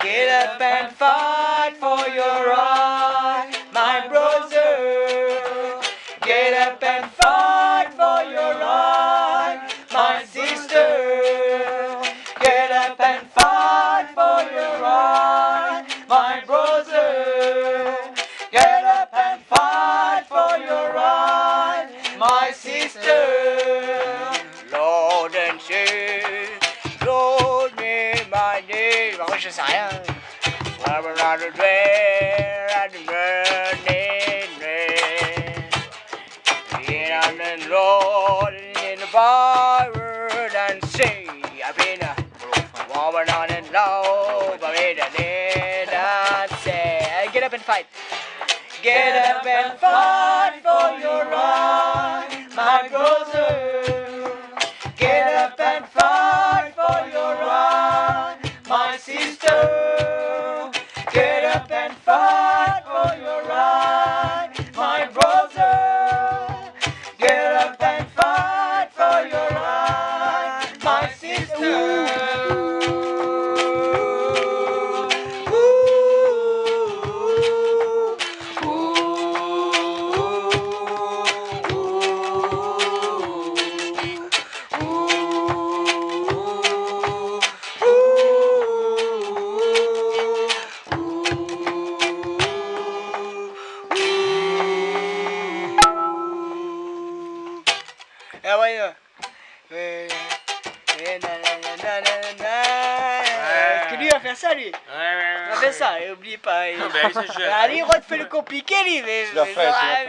Get up and fight for your right, up and fight for your right, my brother. Get up and fight for your right, my sister. Lord and say, Lord me my name. Moi je sais rien. I'm around the fair at the burning rain. On the Lord in the forward on and low, but need and say, get up and fight. Get up and fight for your right, my brother. Get up and fight for your right, my sister. Get up and fight How are you? Est-ce que lui va faire ça lui Ouais ouais ouais. Il va faire ça, et oublie pas. Ah, bah, ça, je- Allez, il refait le compliqué lui,